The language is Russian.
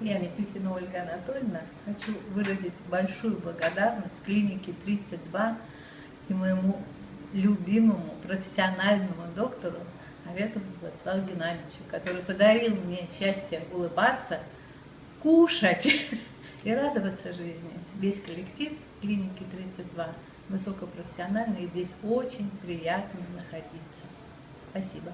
Я, Митюхина Ольга Анатольевна, хочу выразить большую благодарность клинике 32 и моему любимому профессиональному доктору Аветову Владиславу Геннадьевичу, который подарил мне счастье улыбаться, кушать и радоваться жизни. Весь коллектив клиники 32 высокопрофессиональный, и здесь очень приятно находиться. Спасибо.